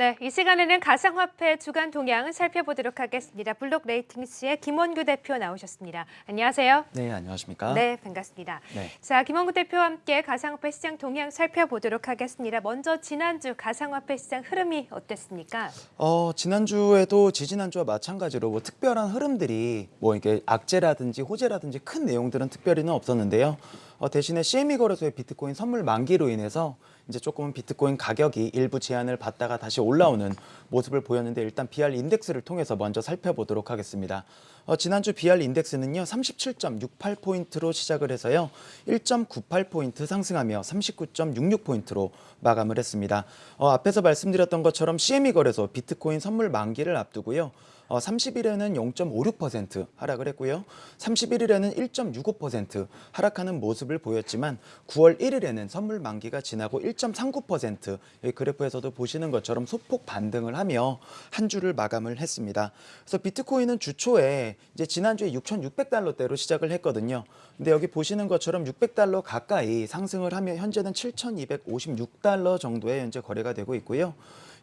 네, 이 시간에는 가상화폐 주간 동향을 살펴보도록 하겠습니다. 블록 레이팅스의 김원규 대표 나오셨습니다. 안녕하세요. 네, 안녕하십니까? 네, 반갑습니다. 네. 자, 김원구 대표와 함께 가상화폐 시장 동향 살펴보도록 하겠습니다. 먼저 지난주 가상화폐 시장 흐름이 어땠습니까? 어, 지난주에도 지지난주와 마찬가지로 뭐 특별한 흐름들이 뭐 이게 악재라든지 호재라든지 큰 내용들은 특별히는 없었는데요. 어, 대신에 CME 거래소의 비트코인 선물 만기로 인해서 이제 조금은 비트코인 가격이 일부 제한을 받다가 다시 올라오는 모습을 보였는데 일단 BR 인덱스를 통해서 먼저 살펴보도록 하겠습니다. 어, 지난주 BR 인덱스는요 37.68포인트로 시작을 해서요 1.98포인트 상승하며 39.66포인트로 마감을 했습니다. 어, 앞에서 말씀드렸던 것처럼 CME 거래소 비트코인 선물 만기를 앞두고요. 어, 30일에는 0.56% 하락을 했고요. 31일에는 1.65% 하락하는 모습을 보였지만 9월 1일에는 선물 만기가 지나고 1.39%이 그래프에서도 보시는 것처럼 소폭 반등을 하며 한 주를 마감을 했습니다. 그래서 비트코인은 주초에 이제 지난주에 6,600달러대로 시작을 했거든요. 근데 여기 보시는 것처럼 600달러 가까이 상승을 하며 현재는 7,256달러 정도에 현재 거래가 되고 있고요.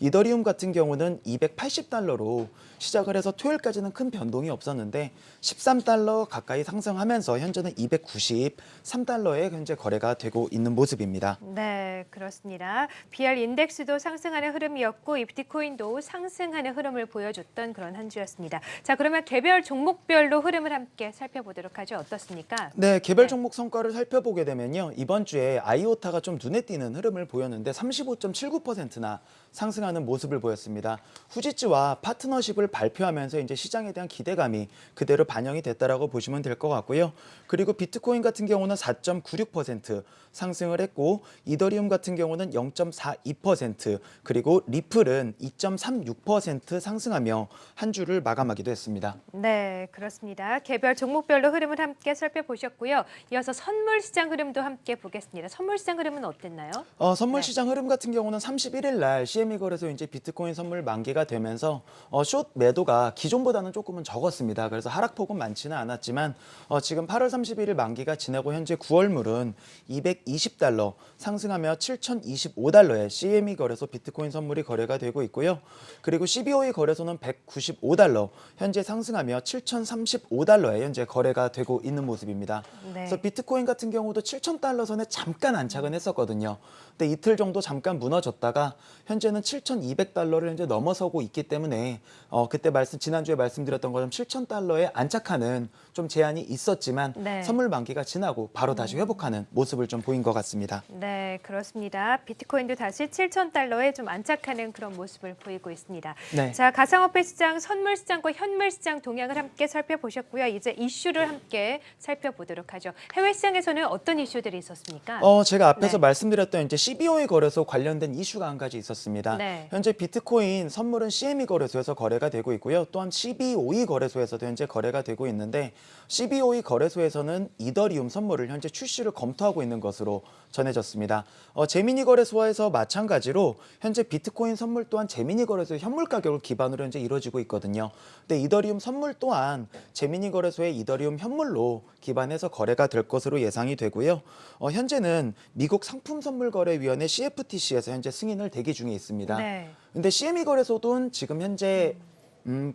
이더리움 같은 경우는 280달러로 시작을 해서 토요일까지는 큰 변동이 없었는데 13달러 가까이 상승하면서 현재는 293달러에 현재 거래가 되고 있는 모습입니다. 네, 그렇습니다. BR 인덱스도 상승하는 흐름이었고 이 비트코인도 상승하는 흐름을 보여줬던 그런 한 주였습니다. 자, 그러면 개별 종목별로 흐름을 함께 살펴보도록 하죠. 어떻습니까? 네, 개별 네. 종목 성과를 살펴보게 되면요. 이번 주에 아이오타가 좀 눈에 띄는 흐름을 보였는데 35.79%나 상승 하는 모습을 보였습니다. 후지츠와 파트너십을 발표하면서 이제 시장에 대한 기대감이 그대로 반영이 됐다라고 보시면 될 것 같고요. 그리고 비트코인 같은 경우는 4.96% 상승을 했고 이더리움 같은 경우는 0.42% 그리고 리플은 2.36% 상승하며 한 주를 마감하기도 했습니다. 네, 그렇습니다. 개별 종목별로 흐름을 함께 살펴보셨고요. 이어서 선물 시장 흐름도 함께 보겠습니다. 선물 시장 흐름은 어땠나요? 어, 선물 네. 시장 흐름 같은 경우는 31일 날 CME 거래 소 이제 비트코인 선물 만기가 되면서 어, 숏 매도가 기존보다는 조금은 적었습니다. 그래서 하락폭은 많지는 않았지만 어, 지금 8월 31일 만기가 지나고 현재 9월물은 220달러 상승하며 7,025달러에 CME 거래소 비트코인 선물이 거래가 되고 있고요. 그리고 CBOE 거래소는 195달러 현재 상승하며 7,035달러에 현재 거래가 되고 있는 모습입니다. 네. 그래서 비트코인 같은 경우도 7,000달러 선에 잠깐 안착은 했었거든요. 근데 이틀 정도 잠깐 무너졌다가 현재는 7,200달러를 현재 넘어서고 있기 때문에 어, 그때 말씀 지난주에 말씀드렸던 것처럼 7,000달러에 안착하는 좀 제한이 있었지만 네. 선물 만기가 지나고 바로 다시 회복하는 모습을 좀 보인 것 같습니다. 네, 그렇습니다. 비트코인도 다시 7천 달러에 좀 안착하는 그런 모습을 보이고 있습니다. 네. 자, 가상화폐 시장, 선물 시장과 현물 시장 동향을 함께 살펴보셨고요. 이제 이슈를 함께 살펴보도록 하죠. 해외 시장에서는 어떤 이슈들이 있었습니까? 어, 제가 앞에서 네. 말씀드렸던 이제 CBOE 거래소 관련된 이슈가 한 가지 있었습니다. 네. 현재 비트코인 선물은 CME 거래소에서 거래가 되고 있고요. 또한 CBOE 거래소에서도 현재 거래가 되고 있는데 CBOE 거래소에서는 이더리움 선물을 현재 출시를 검토하고 있는 것으로 전해졌습니다. 어, 제미니 거래소에서 마찬가지로 현재 비트코인 선물 또한 제미니 거래소의 현물 가격을 기반으로 현재 이루어지고 있거든요. 근데 이더리움 선물 또한 제미니 거래소의 이더리움 현물로 기반해서 거래가 될 것으로 예상이 되고요. 어, 현재는 미국 상품 선물 거래위원회 CFTC에서 현재 승인을 대기 중에 있습니다. 네. 근데 CME 거래소도 지금 현재 음,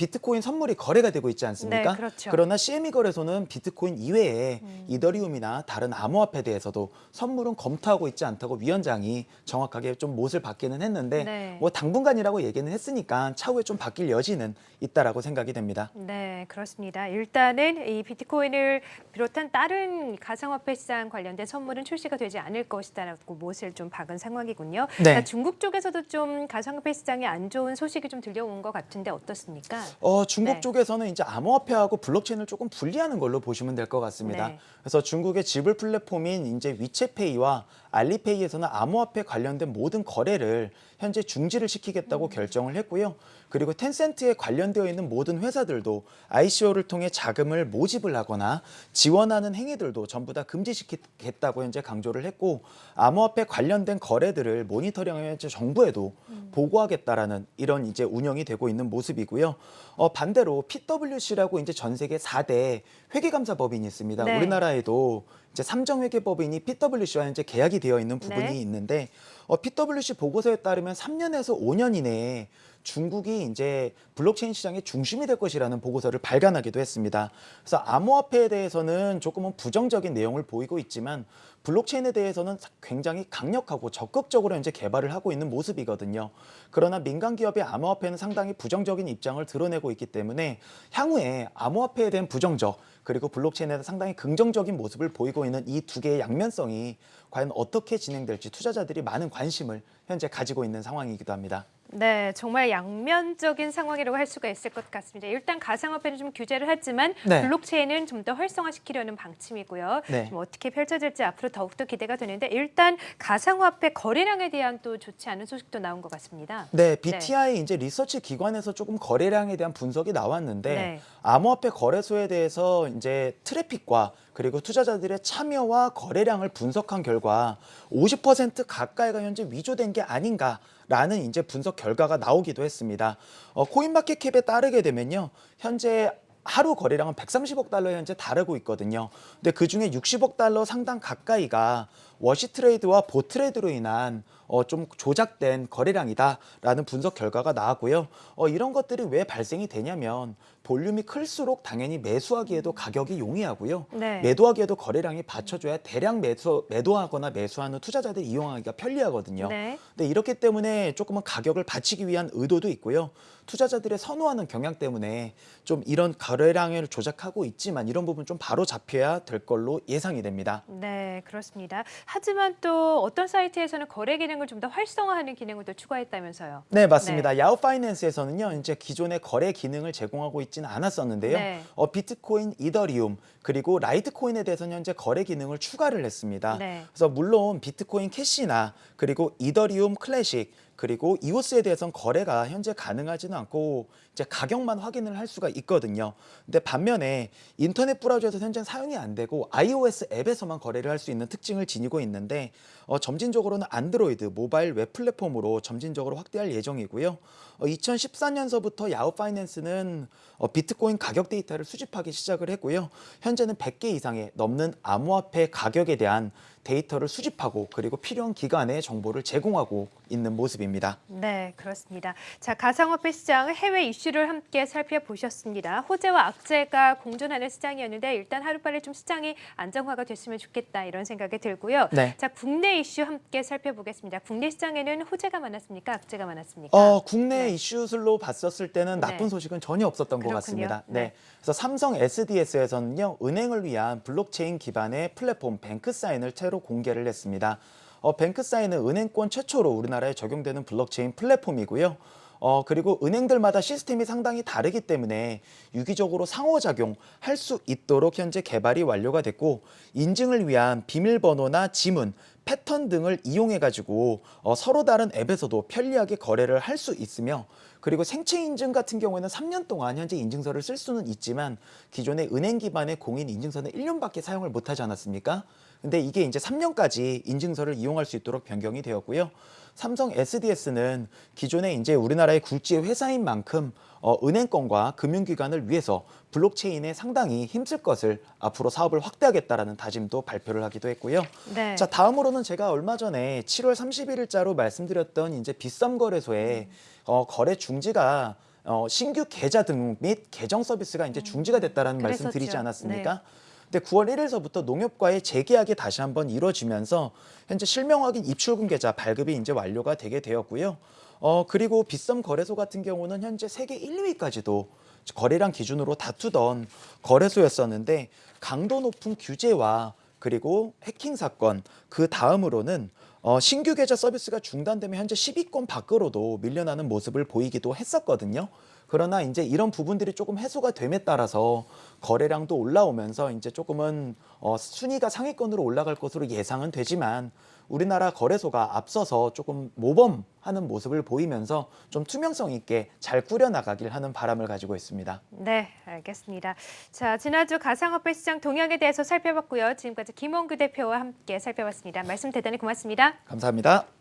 비트코인 선물이 거래가 되고 있지 않습니까? 네, 그렇죠. 러나 CME 거래소는 비트코인 이외에 이더리움이나 다른 암호화폐에 대해서도 선물은 검토하고 있지 않다고 위원장이 정확하게 좀 못을 받기는 했는데 네. 뭐 당분간이라고 얘기는 했으니까 차후에 좀 바뀔 여지는 있다라고 생각이 됩니다. 네, 그렇습니다. 일단은 이 비트코인을 비롯한 다른 가상화폐 시장 관련된 선물은 출시가 되지 않을 것이다라고 못을 좀 박은 상황이군요. 네. 자, 중국 쪽에서도 좀 가상화폐 시장에 안 좋은 소식이 좀 들려온 것 같은데 어떻습니까? 어, 중국 네. 쪽에서는 이제 암호화폐하고 블록체인을 조금 분리하는 걸로 보시면 될 것 같습니다. 네. 그래서 중국의 지불 플랫폼인 이제 위챗페이와 알리페이에서는 암호화폐 관련된 모든 거래를 현재 중지를 시키겠다고 결정을 했고요. 그리고 텐센트에 관련되어 있는 모든 회사들도 ICO를 통해 자금을 모집을 하거나 지원하는 행위들도 전부 다 금지시키겠다고 현재 강조를 했고 암호화폐 관련된 거래들을 모니터링하며 현재 정부에도 보고하겠다라는 이런 이제 운영이 되고 있는 모습이고요. 어, 반대로 PwC라고 이제 전 세계 4대 회계감사법인이 있습니다. 네. 우리나라에도 이제 삼정회계법인이 PwC와 현재 계약이 되어 있는 부분이 네. 있는데 어, PwC 보고서에 따르면 3년에서 5년 이내에 중국이 이제 블록체인 시장의 중심이 될 것이라는 보고서를 발간하기도 했습니다. 그래서 암호화폐에 대해서는 조금은 부정적인 내용을 보이고 있지만 블록체인에 대해서는 굉장히 강력하고 적극적으로 현재 개발을 하고 있는 모습이거든요. 그러나 민간 기업의 암호화폐는 상당히 부정적인 입장을 드러내고 있기 때문에 향후에 암호화폐에 대한 부정적 그리고 블록체인에 대한 상당히 긍정적인 모습을 보이고 있는 이 두 개의 양면성이 과연 어떻게 진행될지 투자자들이 많은 관심을 현재 가지고 있는 상황이기도 합니다. 네, 정말 양면적인 상황이라고 할 수가 있을 것 같습니다. 일단 가상화폐는 좀 규제를 하지만 네. 블록체인은 좀 더 활성화시키려는 방침이고요. 네. 좀 어떻게 펼쳐질지 앞으로 더욱더 기대가 되는데 일단 가상화폐 거래량에 대한 또 좋지 않은 소식도 나온 것 같습니다. 네, BTI 이제 리서치 기관에서 조금 거래량에 대한 분석이 나왔는데 네. 암호화폐 거래소에 대해서 이제 트래픽과 그리고 투자자들의 참여와 거래량을 분석한 결과 50% 가까이가 현재 위조된 게 아닌가 라는 이제 분석 결과가 나오기도 했습니다. 어, 코인마켓캡에 따르게 되면요, 현재 하루 거래량은 130억 달러 현재 달하고 있거든요. 근데 그 중에 60억 달러 상당 가까이가 wash trade와 bot trade로 인한 어, 좀 조작된 거래량이다라는 분석 결과가 나왔고요. 어, 이런 것들이 왜 발생이 되냐면 볼륨이 클수록 당연히 매수하기에도 가격이 용이하고요. 네. 매도하기에도 거래량이 받쳐줘야 대량 매수, 매도하거나 매수하는 투자자들이 이용하기가 편리하거든요. 네. 근데 이렇기 때문에 조금은 가격을 받치기 위한 의도도 있고요. 투자자들의 선호하는 경향 때문에 좀 이런 거래량을 조작하고 있지만 이런 부분 좀 바로 잡혀야 될 걸로 예상이 됩니다. 네, 그렇습니다. 하지만 또 어떤 사이트에서는 거래 기능을 좀 더 활성화하는 기능을 또 추가했다면서요. 네, 맞습니다. 야후 파이낸스에서는요, 이제 기존의 거래 기능을 제공하고 있지는 않았었는데요. 네. 어, 비트코인, 이더리움, 그리고 라이트코인에 대해서는 현재 거래 기능을 추가를 했습니다. 네. 그래서 물론 비트코인 캐시나 그리고 이더리움 클래식 그리고 이오스에 대해서는 거래가 현재 가능하지는 않고 이제 가격만 확인을 할 수가 있거든요. 근데 반면에 인터넷 브라우저에서 현재 사용이 안 되고 iOS 앱에서만 거래를 할 수 있는 특징을 지니고 있는데 어, 점진적으로는 안드로이드 모바일 웹 플랫폼으로 점진적으로 확대할 예정이고요. 어, 2014년서부터 야후 파이낸스는 어, 비트코인 가격 데이터를 수집하기 시작을 했고요. 현재는 100개 이상의 넘는 암호화폐 가격에 대한 데이터를 수집하고 그리고 필요한 기관에 정보를 제공하고 있는 모습입니다. 네, 그렇습니다. 자, 가상화폐 시장 해외 이슈를 함께 살펴보셨습니다. 호재와 악재가 공존하는 시장이었는데 일단 하루빨리 좀 시장이 안정화가 됐으면 좋겠다 이런 생각이 들고요. 네. 자, 국내 이슈 함께 살펴보겠습니다. 국내 시장에는 호재가 많았습니까? 악재가 많았습니까? 어, 국내 네. 이슈들로 봤었을 때는 나쁜 네. 소식은 전혀 없었던 것 그렇군요. 같습니다. 네. 네. 그래서 삼성 SDS에서는요, 은행을 위한 블록체인 기반의 플랫폼 뱅크사인을 새로 공개를 했습니다. 어, 뱅크사인은 은행권 최초로 우리나라에 적용되는 블록체인 플랫폼이고요. 어, 그리고 은행들마다 시스템이 상당히 다르기 때문에 유기적으로 상호작용 할 수 있도록 현재 개발이 완료가 됐고 인증을 위한 비밀번호나 지문, 패턴 등을 이용해 가지고 어, 서로 다른 앱에서도 편리하게 거래를 할 수 있으며 그리고 생체 인증 같은 경우에는 3년 동안 현재 인증서를 쓸 수는 있지만 기존의 은행 기반의 공인 인증서는 1년밖에 사용을 못 하지 않았습니까? 근데 이게 이제 3년까지 인증서를 이용할 수 있도록 변경이 되었고요. 삼성 SDS는 기존에 이제 우리나라의 굴지의 회사인 만큼 어, 은행권과 금융기관을 위해서 블록체인에 상당히 힘쓸 것을 앞으로 사업을 확대하겠다라는 다짐도 발표를 하기도 했고요. 네. 자 다음으로는 제가 얼마 전에 7월 31일자로 말씀드렸던 이제 빗썸 거래소의 어, 거래 중지가 어, 신규 계좌 등록 및 계정 서비스가 이제 중지가 됐다라는 말씀. 드리지 않았습니까? 근데 9월 1일서부터 농협과의 재계약이 다시 한번 이루어지면서 현재 실명 확인 입출금 계좌 발급이 이제 완료가 되게 되었고요. 어 그리고 빗썸 거래소 같은 경우는 현재 세계 1위까지도 거래량 기준으로 다투던 거래소였었는데 강도 높은 규제와 그리고 해킹 사건 그 다음으로는 어, 신규 계좌 서비스가 중단되면 현재 10위권 밖으로도 밀려나는 모습을 보이기도 했었거든요. 그러나 이제 이런 부분들이 조금 해소가 됨에 따라서 거래량도 올라오면서 이제 조금은 어, 순위가 상위권으로 올라갈 것으로 예상은 되지만 우리나라 거래소가 앞서서 조금 모범하는 모습을 보이면서 좀 투명성 있게 잘 꾸려나가길 하는 바람을 가지고 있습니다. 네, 알겠습니다. 자, 지난주 가상화폐 시장 동향에 대해서 살펴봤고요. 지금까지 김원규 대표와 함께 살펴봤습니다. 말씀 대단히 고맙습니다. 감사합니다.